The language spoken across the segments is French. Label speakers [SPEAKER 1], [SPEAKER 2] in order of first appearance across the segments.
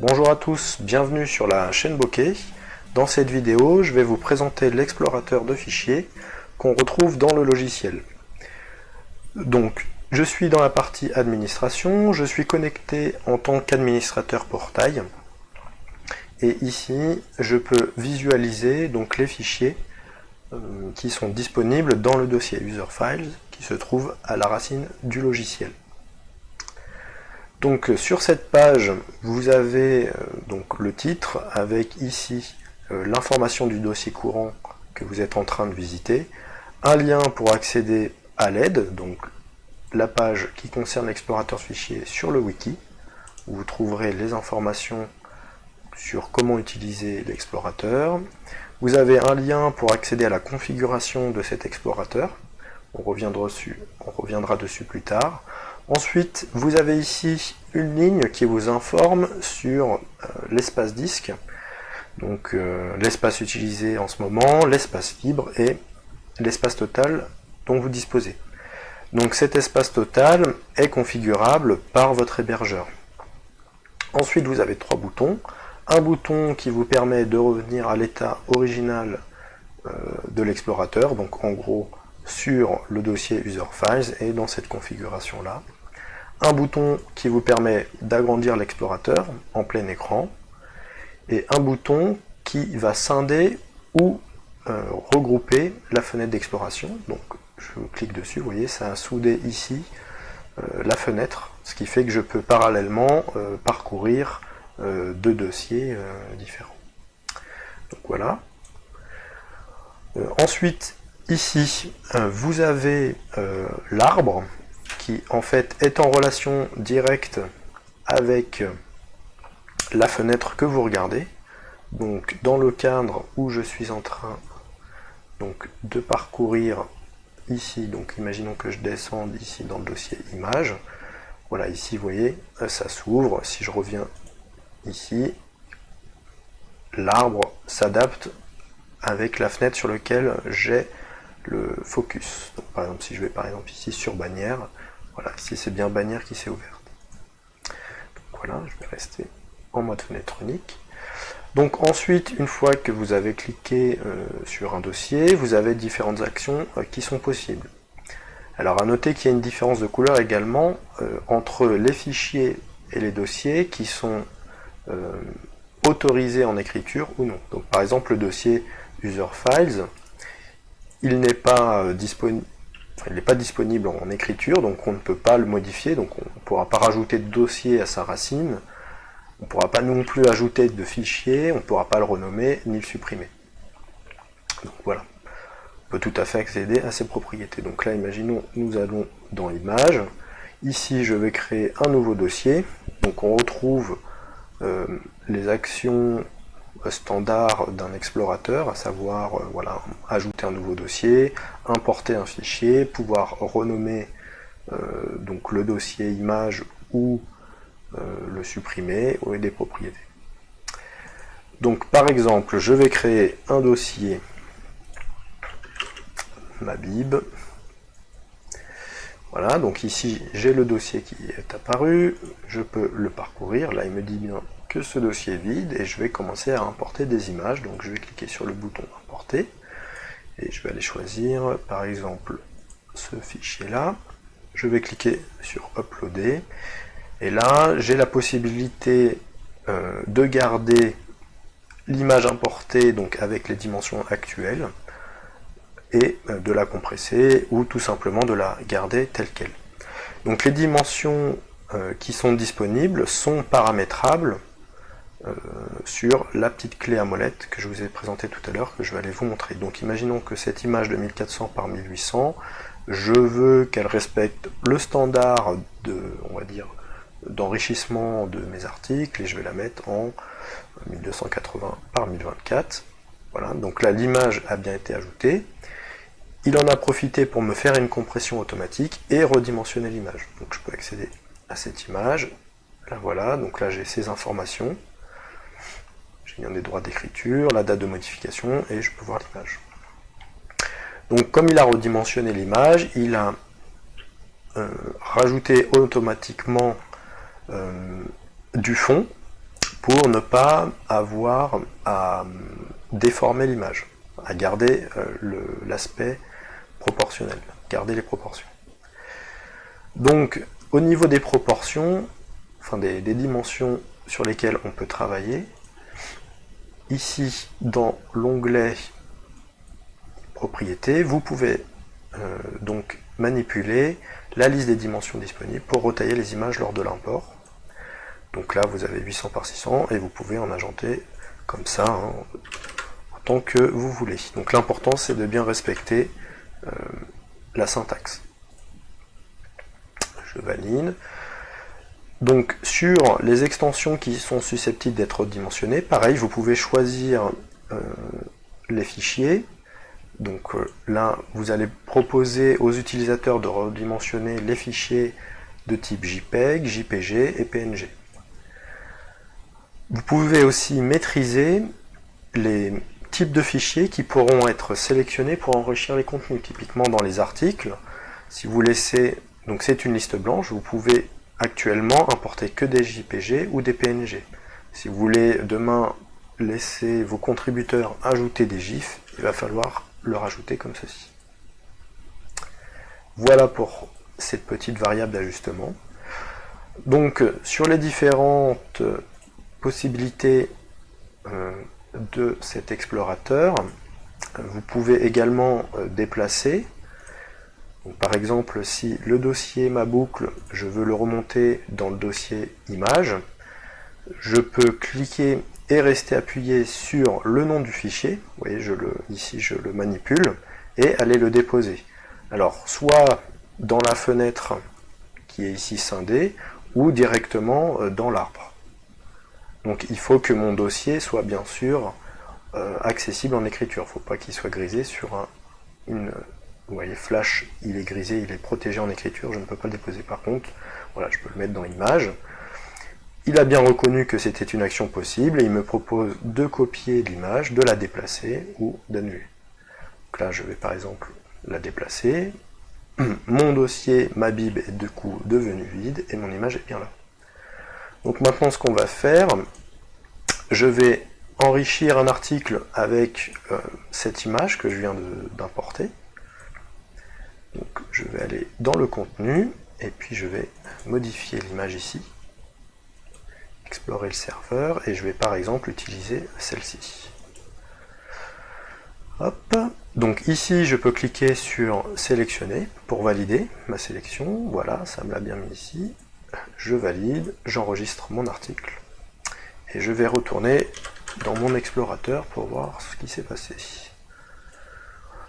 [SPEAKER 1] Bonjour à tous, bienvenue sur la chaîne Bokeh. Dans cette vidéo, je vais vous présenter l'explorateur de fichiers qu'on retrouve dans le logiciel. Donc, je suis dans la partie administration, je suis connecté en tant qu'administrateur portail. Et ici, je peux visualiser donc les fichiers euh, qui sont disponibles dans le dossier User Files qui se trouve à la racine du logiciel. Donc sur cette page, vous avez euh, donc le titre avec ici euh, l'information du dossier courant que vous êtes en train de visiter, un lien pour accéder à l'aide, donc la page qui concerne l'explorateur de fichiers sur le wiki, où vous trouverez les informations sur comment utiliser l'explorateur. Vous avez un lien pour accéder à la configuration de cet explorateur, on reviendra dessus plus tard. Ensuite, vous avez ici une ligne qui vous informe sur euh, l'espace disque, donc euh, l'espace utilisé en ce moment, l'espace libre et l'espace total dont vous disposez. Donc cet espace total est configurable par votre hébergeur. Ensuite, vous avez trois boutons. Un bouton qui vous permet de revenir à l'état original euh, de l'explorateur, donc en gros sur le dossier User Files et dans cette configuration-là un bouton qui vous permet d'agrandir l'explorateur en plein écran, et un bouton qui va scinder ou euh, regrouper la fenêtre d'exploration. Donc je clique dessus, vous voyez, ça a soudé ici euh, la fenêtre, ce qui fait que je peux parallèlement euh, parcourir deux dossiers différents. Donc voilà. ensuite, ici, vous avez l'arbre qui en fait est en relation directe avec la fenêtre que vous regardez. Donc dans le cadre où je suis en train donc, de parcourir ici, donc imaginons que je descende ici dans le dossier image, voilà ici vous voyez, ça s'ouvre, si je reviens ici, l'arbre s'adapte avec la fenêtre sur laquelle j'ai le focus. Donc, par exemple, si je vais par exemple ici sur bannière, voilà, ici c'est bien bannière qui s'est ouverte. Donc voilà, je vais rester en mode fenêtre unique. Donc ensuite, une fois que vous avez cliqué euh, sur un dossier, vous avez différentes actions euh, qui sont possibles. Alors à noter qu'il y a une différence de couleur également euh, entre les fichiers et les dossiers qui sont autorisés en écriture ou non. Donc par exemple le dossier User Files, il n'est pas disponible il n'est pas disponible en écriture, donc on ne peut pas le modifier, donc on ne pourra pas rajouter de dossier à sa racine, on ne pourra pas non plus ajouter de fichier, on ne pourra pas le renommer ni le supprimer. Donc voilà, on peut tout à fait accéder à ces propriétés. Donc là, imaginons, nous allons dans Images, ici je vais créer un nouveau dossier, donc on retrouve euh, les actions standard d'un explorateur, à savoir euh, voilà, ajouter un nouveau dossier, importer un fichier, pouvoir renommer euh, donc le dossier image ou euh, le supprimer, ou des propriétés. Donc par exemple, je vais créer un dossier ma bib. Voilà, donc ici j'ai le dossier qui est apparu, je peux le parcourir, là il me dit bien que ce dossier est vide et je vais commencer à importer des images. Donc je vais cliquer sur le bouton importer et je vais aller choisir par exemple ce fichier là. Je vais cliquer sur uploader et là j'ai la possibilité euh, de garder l'image importée donc avec les dimensions actuelles et euh, de la compresser ou tout simplement de la garder telle qu'elle. Donc les dimensions euh, qui sont disponibles sont paramétrables euh, sur la petite clé à molette que je vous ai présentée tout à l'heure, que je vais aller vous montrer. Donc imaginons que cette image de 1400 par 1800, je veux qu'elle respecte le standard de, on va dire, d'enrichissement de mes articles, et je vais la mettre en 1280 par 1024. Voilà, donc là l'image a bien été ajoutée. Il en a profité pour me faire une compression automatique et redimensionner l'image. Donc je peux accéder à cette image. Là voilà, donc là j'ai ces informations des droits d'écriture, la date de modification, et je peux voir l'image. Donc comme il a redimensionné l'image, il a euh, rajouté automatiquement euh, du fond pour ne pas avoir à déformer l'image, à garder l'aspect proportionnel, garder les proportions. Donc, au niveau des proportions, enfin des, dimensions sur lesquelles on peut travailler, ici, dans l'onglet propriétés, vous pouvez euh, donc manipuler la liste des dimensions disponibles pour retailler les images lors de l'import. Donc là, vous avez 800 par 600 et vous pouvez en agenter comme ça, hein, autant que vous voulez. Donc l'important, c'est de bien respecter euh, la syntaxe. Je valide. Donc sur les extensions qui sont susceptibles d'être redimensionnées, pareil, vous pouvez choisir euh, les fichiers. Donc euh, là, vous allez proposer aux utilisateurs de redimensionner les fichiers de type JPEG, JPG et PNG. Vous pouvez aussi maîtriser les types de fichiers qui pourront être sélectionnés pour enrichir les contenus. Typiquement dans les articles, si vous laissez, donc c'est une liste blanche, vous pouvez actuellement importer que des JPG ou des PNG. Si vous voulez demain laisser vos contributeurs ajouter des GIFs, il va falloir le rajouter comme ceci. Voilà pour cette petite variable d'ajustement. Donc sur les différentes possibilités euh, de cet explorateur. Vous pouvez également euh, par exemple, si le dossier ma boucle, je veux le remonter dans le dossier image, je peux cliquer et rester appuyé sur le nom du fichier. Vous voyez, ici je le manipule et aller le déposer. Alors, soit dans la fenêtre qui est ici scindée, ou directement euh, dans l'arbre. Donc il faut que mon dossier soit bien sûr euh, accessible en écriture. Il ne faut pas qu'il soit grisé sur un, une... Vous voyez, Flash, il est grisé, il est protégé en écriture, je ne peux pas le déposer par contre. Voilà, je peux le mettre dans Image. Il a bien reconnu que c'était une action possible et il me propose de copier l'image, de la déplacer ou d'annuler. Donc là, je vais par exemple la déplacer. Mon dossier, ma bib est du coup devenu vide et mon image est bien là. Donc maintenant, ce qu'on va faire, je vais enrichir un article avec euh, cette image que je viens d'importer. Donc je vais aller dans le contenu, et puis je vais modifier l'image ici, explorer le serveur, et je vais par exemple utiliser celle-ci. Hop, donc ici je peux cliquer sur sélectionner pour valider ma sélection, voilà, ça me l'a bien mis ici, je valide, j'enregistre mon article, et je vais retourner dans mon explorateur pour voir ce qui s'est passé.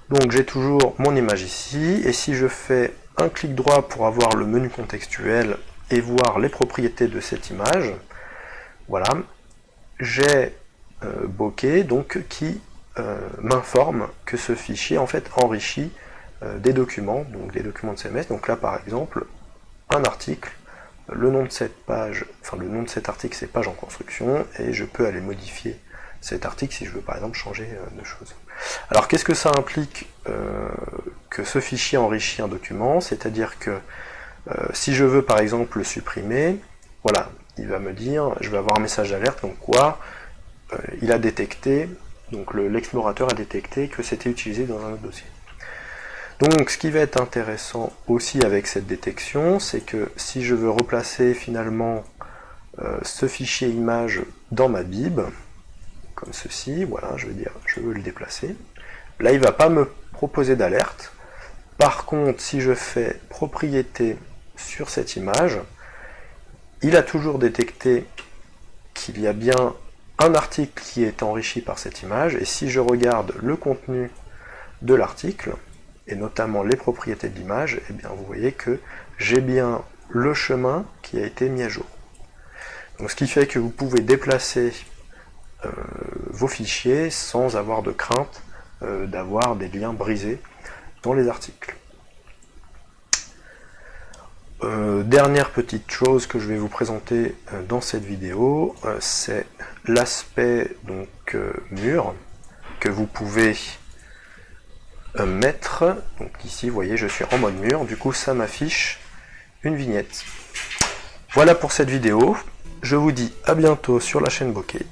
[SPEAKER 1] Donc j'ai toujours mon image ici, et si je fais un clic droit pour avoir le menu contextuel et voir les propriétés de cette image, voilà, j'ai euh, bokeh donc qui euh, m'informe que ce fichier en fait enrichit euh, des documents, donc des documents de CMS. Donc là par exemple, un article le nom de cette page, enfin le nom de cet article c'est page en construction, et je peux aller modifier cet article si je veux par exemple changer euh, de choses. Alors qu'est-ce que ça implique euh, que ce fichier enrichit un document? C'est-à-dire que euh, si je veux par exemple le supprimer, voilà, il va me dire, je vais avoir un message d'alerte, donc quoi Il a détecté, donc l'explorateur a détecté que c'était utilisé dans un autre dossier. Donc ce qui va être intéressant aussi avec cette détection, c'est que si je veux replacer finalement ce fichier image dans ma bib, comme ceci, voilà, je veux dire, je veux le déplacer, là il ne va pas me proposer d'alerte. Par contre, si je fais propriété sur cette image, il a toujours détecté qu'il y a bien un article qui est enrichi par cette image, et si je regarde le contenu de l'article, et notamment les propriétés de l'image, eh bien vous voyez que j'ai bien le chemin qui a été mis à jour. Ce qui fait que vous pouvez déplacer vos fichiers sans avoir de crainte euh, d'avoir des liens brisés dans les articles. Euh, dernière petite chose que je vais vous présenter dans cette vidéo, c'est l'aspect donc mur que vous pouvez mettre, donc ici vous voyez je suis en mode mur, du coup ça m'affiche une vignette. Voilà pour cette vidéo, Je vous dis à bientôt sur la chaîne Bokeh